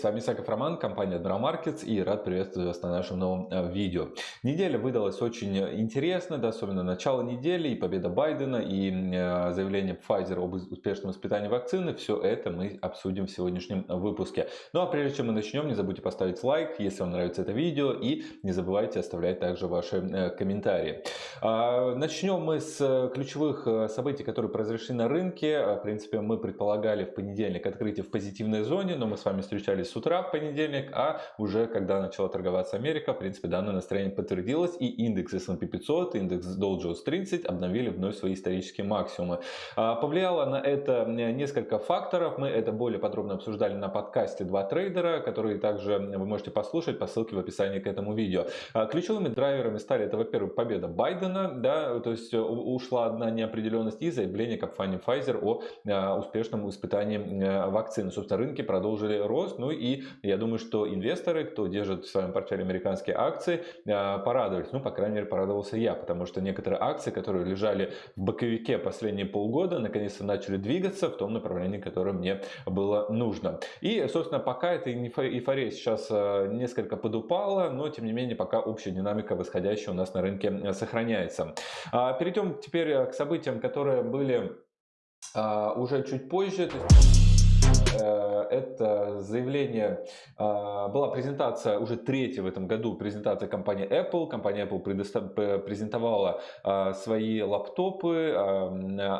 С вами Исаков Роман, компания Admiral Markets и рад приветствовать вас на нашем новом э, видео. Неделя выдалась очень интересная, да, особенно начало недели, и победа Байдена, и э, заявление Pfizer об успешном испытании вакцины. Все это мы обсудим в сегодняшнем выпуске. Ну а прежде чем мы начнем, не забудьте поставить лайк, если вам нравится это видео, и не забывайте оставлять также ваши э, комментарии. А, начнем мы с ключевых событий, которые произошли на рынке. В принципе, мы предполагали в понедельник открытие в позитивной зоне, но мы с вами встречались с утра понедельник, а уже когда начала торговаться Америка, в принципе, данное настроение подтвердилось, и индекс S&P 500, индекс Dow Jones 30 обновили вновь свои исторические максимумы. А, повлияло на это несколько факторов, мы это более подробно обсуждали на подкасте «Два трейдера», который также вы можете послушать по ссылке в описании к этому видео. А, ключевыми драйверами стали это, во-первых, победа Байдена, да, то есть ушла одна неопределенность и заявление компании Pfizer о а, успешном испытании вакцины. Собственно, рынки продолжили рост. Ну и я думаю, что инвесторы, кто держит в своем портфеле американские акции, а, порадовались. Ну, по крайней мере, порадовался я, потому что некоторые акции, которые лежали в боковике последние полгода, наконец-то начали двигаться в том направлении, которое мне было нужно. И, собственно, пока эта эйфория сейчас а, несколько подупала, но, тем не менее, пока общая динамика восходящая у нас на рынке сохраняется. А, перейдем теперь к событиям, которые были уже чуть позже. Э, это заявление, а, была презентация уже третья в этом году, презентация компании Apple. Компания Apple презентовала а, свои лаптопы а,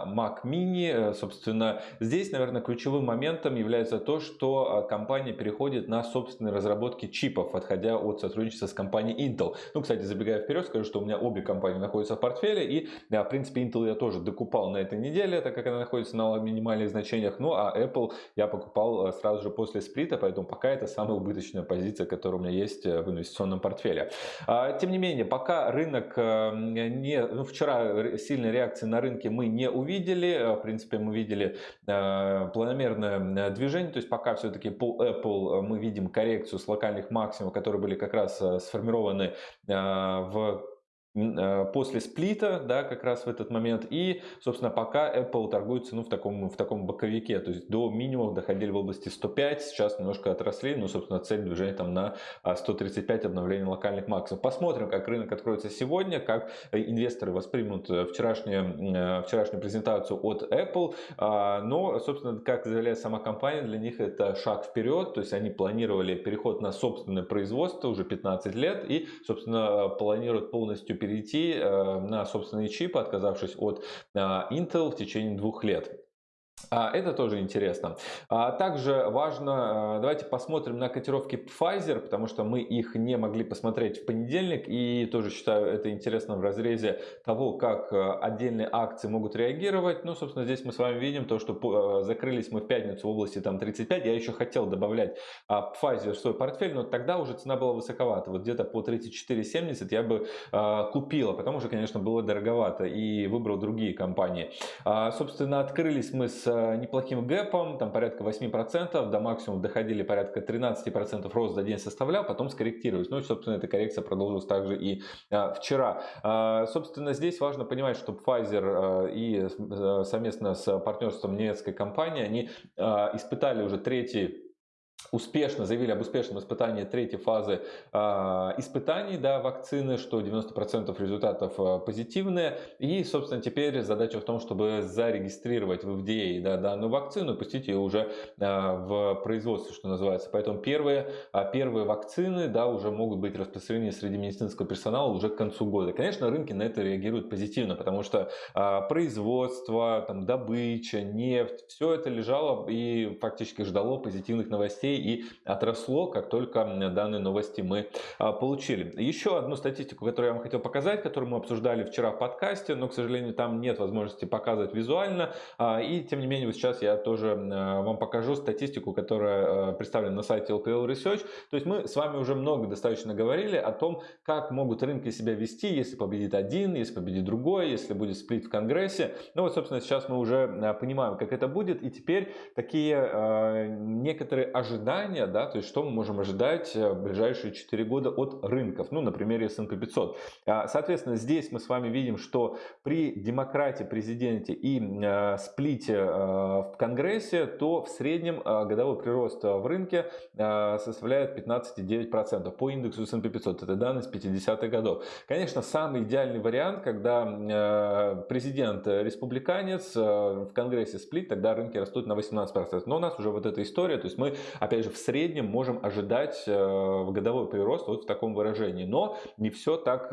Mac Mini. Собственно, здесь, наверное, ключевым моментом является то, что компания переходит на собственные разработки чипов, отходя от сотрудничества с компанией Intel. Ну, кстати, забегая вперед, скажу, что у меня обе компании находятся в портфеле, и, в принципе, Intel я тоже докупал на этой неделе, так как она находится на минимальных значениях, ну, а Apple я покупал э, сразу же после сплита, поэтому пока это самая убыточная позиция, которая у меня есть э, в инвестиционном портфеле. А, тем не менее, пока рынок э, не... Ну, вчера сильной реакции на рынке мы не увидели. В принципе, мы видели планомерное движение, то есть пока все-таки по Apple мы видим коррекцию с локальных максимумов, которые были как раз сформированы в после сплита, да, как раз в этот момент. И, собственно, пока Apple торгуется ну, в, таком, в таком боковике, то есть до минимумов доходили в области 105, сейчас немножко отросли, ну, собственно, цель движения там на 135 обновления локальных максимумов. Посмотрим, как рынок откроется сегодня, как инвесторы воспримут э, вчерашнюю, э, вчерашнюю презентацию от Apple. А, но, собственно, как заявляет сама компания, для них это шаг вперед, то есть они планировали переход на собственное производство уже 15 лет и, собственно, планируют полностью перейти э, на собственные чипы, отказавшись от э, Intel в течение двух лет. А, это тоже интересно. А, также важно, а, давайте посмотрим на котировки Pfizer, потому что мы их не могли посмотреть в понедельник. И тоже считаю это интересно в разрезе того, как отдельные акции могут реагировать. Ну, собственно, здесь мы с вами видим то, что закрылись мы в пятницу в области там 35. Я еще хотел добавлять Pfizer в свой портфель, но тогда уже цена была высоковата. Вот где-то по 34.70 я бы купила, потому что, конечно, было дороговато и выбрал другие компании. Собственно, открылись мы с неплохим гэпом, там порядка 8%, до максимума доходили порядка 13% рост за день составлял, потом скорректировались. Ну и, собственно, эта коррекция продолжилась также и а, вчера. А, собственно, здесь важно понимать, что Pfizer а, и совместно с партнерством немецкой компании, они испытали уже третий успешно заявили об успешном испытании третьей фазы э, испытаний да, вакцины, что 90% результатов э, позитивные. И, собственно, теперь задача в том, чтобы зарегистрировать в FDA да, данную вакцину и пустить ее уже э, в производство, что называется. Поэтому первые, первые вакцины да, уже могут быть распространены среди медицинского персонала уже к концу года. Конечно, рынки на это реагируют позитивно, потому что э, производство, там, добыча, нефть, все это лежало и фактически ждало позитивных новостей и отросло, как только данные новости мы а, получили. Еще одну статистику, которую я вам хотел показать, которую мы обсуждали вчера в подкасте, но, к сожалению, там нет возможности показывать визуально. А, и, тем не менее, вот сейчас я тоже а, вам покажу статистику, которая представлена на сайте LPL Research. То есть мы с вами уже много достаточно говорили о том, как могут рынки себя вести, если победит один, если победит другой, если будет сплит в Конгрессе. Ну вот, собственно, сейчас мы уже понимаем, как это будет. И теперь такие некоторые ожидания ожидания, да, то есть что мы можем ожидать в ближайшие 4 года от рынков, ну, на примере S&P 500. Соответственно, здесь мы с вами видим, что при демократе, президенте и сплите в Конгрессе, то в среднем годовой прирост в рынке составляет 15,9% по индексу S&P 500. Это данные с 50-х годов. Конечно, самый идеальный вариант, когда э, президент республиканец э, в Конгрессе сплит, тогда рынки растут на 18%. Но у нас уже вот эта история, то есть мы, опять же, в среднем можем ожидать э, годовой прирост вот в таком выражении. Но не все так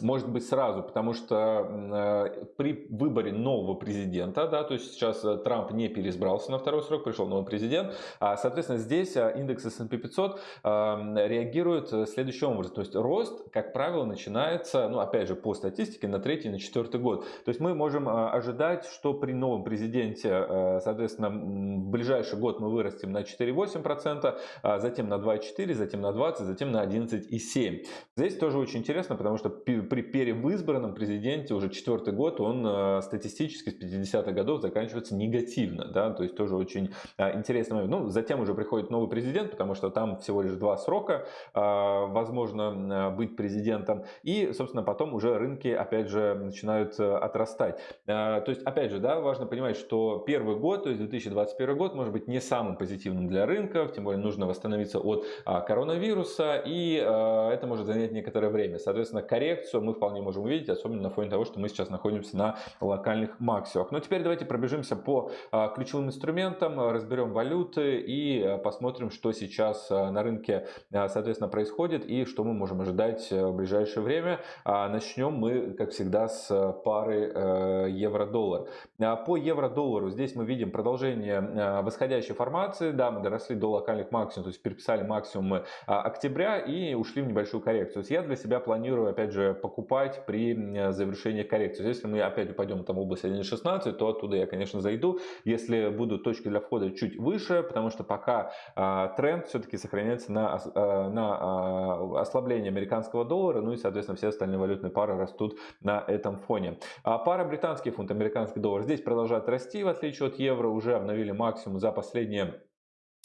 может быть сразу, потому что э, при выборе нового президента, да, то есть сейчас э, Трамп не переизбрался на второй срок, пришел новый президент, а, соответственно, здесь э, индекс S&P 500 реагирует следующим образом, то есть рост, как правило, начинается, ну, опять же, по статистике, на третий, на четвертый год. То есть мы можем ожидать, что при новом президенте, соответственно, в ближайший год мы вырастем на 4,8%, а затем на 2,4%, затем на 20%, затем на 11,7%. Здесь тоже очень интересно, потому что при перевызбранном президенте уже четвертый год, он э, статистически с 50-х годов заканчивается негативно, да, то есть тоже очень э, интересный момент. Ну, затем уже приходит новый президент, потому что там всего лишь два срока э, возможно быть президентом, и, собственно, потом уже рынки, опять же, начинают отрастать. То есть, опять же, да, важно понимать, что первый год, то есть 2021 год, может быть не самым позитивным для рынков, тем более нужно восстановиться от коронавируса, и это может занять некоторое время. Соответственно, коррекцию коррекцию мы вполне можем увидеть, особенно на фоне того, что мы сейчас находимся на локальных максимумах. Но теперь давайте пробежимся по а, ключевым инструментам, разберем валюты и а, посмотрим, что сейчас а, на рынке, соответственно, происходит и что мы можем ожидать в ближайшее время. Начнем мы, как всегда, с пары э, евро-доллар. По евро-доллару здесь мы видим продолжение восходящей формации. Да, мы доросли до локальных максимумов, то есть переписали максимумы октября и ушли в небольшую коррекцию. То есть я для себя планирую, опять же, покупать при завершении коррекции. Если мы опять упадем там в область 1.16, то оттуда я, конечно, зайду. Если будут точки для входа чуть выше, потому что пока а, тренд все-таки сохраняется на, а, на а, ослабление американского доллара, ну и, соответственно, все остальные валютные пары растут на этом фоне. А пара британский фунт, американский доллар здесь продолжает расти, в отличие от евро, уже обновили максимум за последние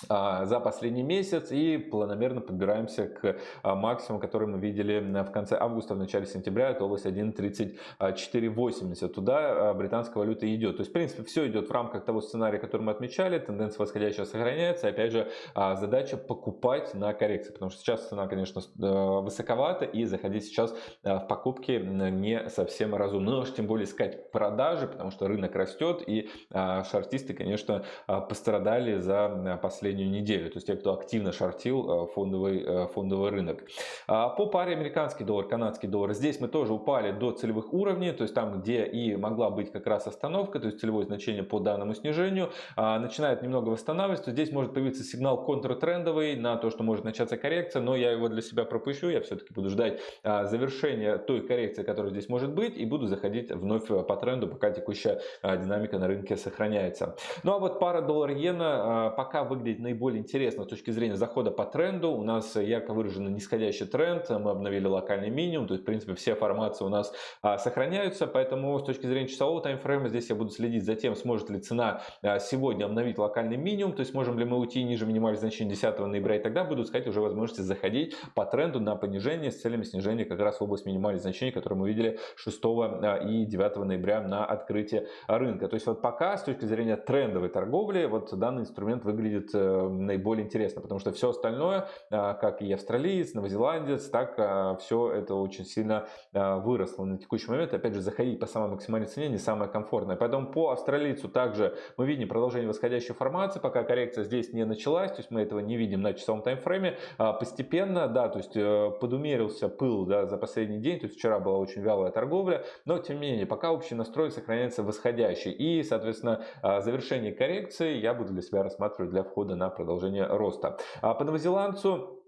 за последний месяц и планомерно подбираемся к а, максимуму, который мы видели в конце августа, в начале сентября, это область 1.3480. Туда а, британская валюта идет. То есть, в принципе, все идет в рамках того сценария, который мы отмечали, тенденция восходящая сохраняется. Опять же, задача покупать на коррекции, потому что сейчас цена, конечно, высоковата и заходить сейчас в покупки не совсем разумно. Но тем более искать продажи, потому что рынок растет и шартисты, конечно, пострадали за последние последнюю неделю, то есть те, кто активно шортил э, фондовый, э, фондовый рынок. А, по паре американский доллар, канадский доллар, здесь мы тоже упали до целевых уровней, то есть там, где и могла быть как раз остановка, то есть целевое значение по данному снижению, а, начинает немного восстанавливаться, здесь может появиться сигнал контртрендовый на то, что может начаться коррекция, но я его для себя пропущу, я все-таки буду ждать а, завершения той коррекции, которая здесь может быть, и буду заходить вновь по тренду, пока текущая динамика на рынке сохраняется. Ну а вот пара доллар-иена пока выглядит наиболее интересно с точки зрения захода по тренду. У нас ярко выраженный нисходящий тренд, мы обновили локальный минимум, то есть в принципе все формации у нас а, сохраняются, поэтому с точки зрения часового таймфрейма здесь я буду следить за тем, сможет ли цена а, сегодня обновить локальный минимум, то есть можем ли мы уйти ниже минимальных значений 10 ноября и тогда буду искать уже возможности заходить по тренду на понижение с целями снижения как раз в область минимальных значений, которые мы видели 6 а, и 9 ноября на открытии рынка. То есть вот пока с точки зрения трендовой торговли вот данный инструмент выглядит э, наиболее интересно, потому что все остальное, а, как и австралиец, новозеландец, так а, все это очень сильно а, выросло на текущий момент. Опять же, заходить по самой максимальной цене не самое комфортное. Поэтому по австралийцу также мы видим продолжение восходящей формации, пока коррекция здесь не началась, то есть мы этого не видим на часовом таймфрейме. Постепенно, да, то есть э, подумерился пыл да, за последний день, то есть вчера была очень вялая торговля, но тем не менее, пока общий настрой сохраняется восходящий. И, соответственно, завершение коррекции я буду для себя рассматривать для входа на продолжение роста. А по новозеландцу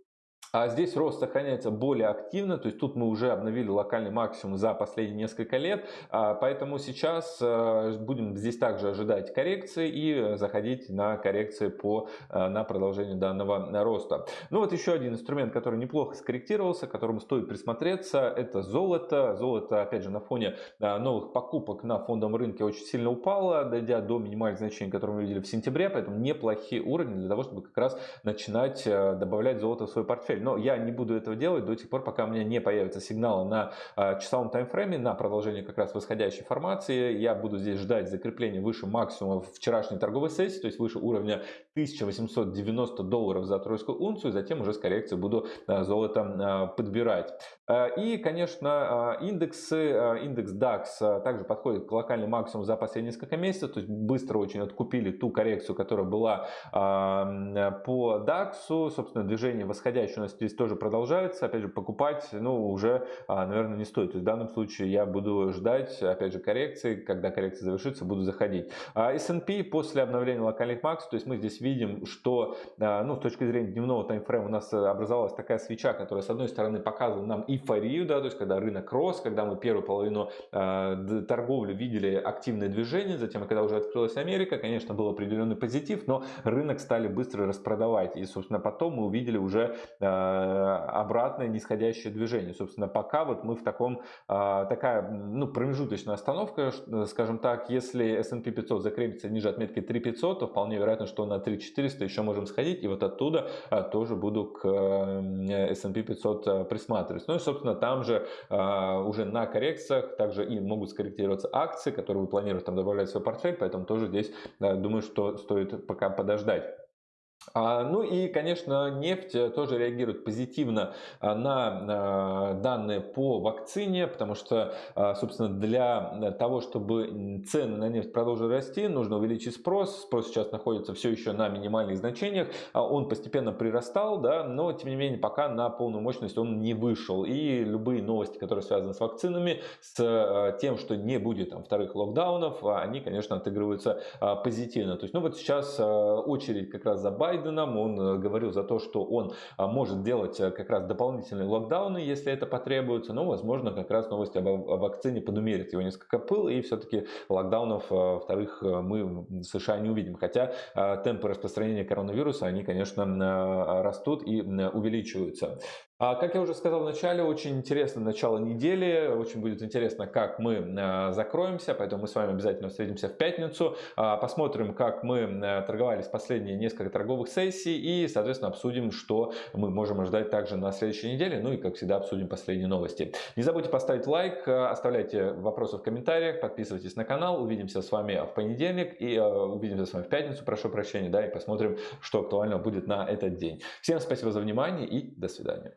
А здесь рост сохраняется более активно, то есть тут мы уже обновили локальный максимум за последние несколько лет, а, поэтому сейчас э, будем здесь также ожидать коррекции и заходить на коррекции по, э, на продолжение данного роста. Ну вот еще один инструмент, который неплохо скорректировался, которому стоит присмотреться, это золото. Золото, опять же, на фоне э, новых покупок на фондовом рынке очень сильно упало, дойдя до минимальных значений, которые мы видели в сентябре, поэтому неплохие уровни для того, чтобы как раз начинать добавлять золото в свой портфель но я не буду этого делать до тех пор, пока у меня не появится сигнал на а, часовом таймфрейме, на продолжение как раз восходящей формации. Я буду здесь ждать закрепления выше максимума вчерашней торговой сессии, то есть выше уровня 1890 долларов за тройскую унцию, затем уже с коррекцией буду а, золото а, подбирать. И, конечно, индексы, индекс DAX также подходит к локальному максимуму за последние несколько месяцев, то есть быстро очень откупили ту коррекцию, которая была по DAX, собственно, движение восходящее нас здесь тоже продолжается. Опять же, покупать, ну, уже, а, наверное, не стоит. То есть в данном случае я буду ждать, опять же, коррекции. Когда коррекция завершится, буду заходить. А S&P после обновления локальных макс, то есть мы здесь видим, что, а, ну, с точки зрения дневного таймфрейма у нас образовалась такая свеча, которая, с одной стороны, показывала нам эйфорию, да, то есть когда рынок рос, когда мы первую половину торговли видели активное движение, затем, когда уже открылась Америка, конечно, был определенный позитив, но рынок стали быстро распродавать. И, собственно, потом мы увидели уже обратное нисходящее движение. Собственно, пока вот мы в таком, а, такая ну, промежуточная остановка, скажем так, если S&P 500 закрепится ниже отметки 3500, то вполне вероятно, что на 3400 еще можем сходить, и вот оттуда тоже буду к S&P 500 а, присматривать. Ну и, собственно, там же уже на коррекциях также и могут скорректироваться акции, которые вы планируете там добавлять в свой портфель, поэтому тоже здесь думаю, что стоит пока подождать. А, ну и, конечно, нефть э, тоже реагирует позитивно а, на данные по вакцине, потому что, а, собственно, для того, чтобы цены на нефть продолжили расти, нужно увеличить спрос. Спрос сейчас находится все еще на минимальных значениях. Он постепенно прирастал, да, но, тем не менее, пока на полную мощность он не вышел. И любые новости, которые связаны с вакцинами, с тем, что не будет там, вторых локдаунов, они, конечно, отыгрываются позитивно. То есть, ну вот сейчас очередь как раз за Байденом, он э, говорил за то, что он а, может делать э, как раз дополнительные локдауны, если это потребуется, но, возможно, как раз новости об, вакцине подумерят его несколько пыл, и все-таки локдаунов э, вторых мы в США не увидим. Хотя темпы распространения коронавируса, они, конечно, растут и увеличиваются. А, как я уже сказал в начале, очень интересно начало недели, очень будет интересно, как мы а, закроемся, поэтому мы с вами обязательно встретимся в пятницу, а, посмотрим, как мы торговались последние несколько торговых сессий и, соответственно, обсудим, что мы можем ожидать также на следующей неделе, ну и, как всегда, обсудим последние новости. Не забудьте поставить лайк, оставляйте вопросы в комментариях, подписывайтесь на канал, увидимся с вами в понедельник и увидимся с вами в пятницу, прошу прощения, да, и посмотрим, что актуально будет на этот день. Всем спасибо за внимание и до свидания.